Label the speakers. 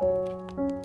Speaker 1: Música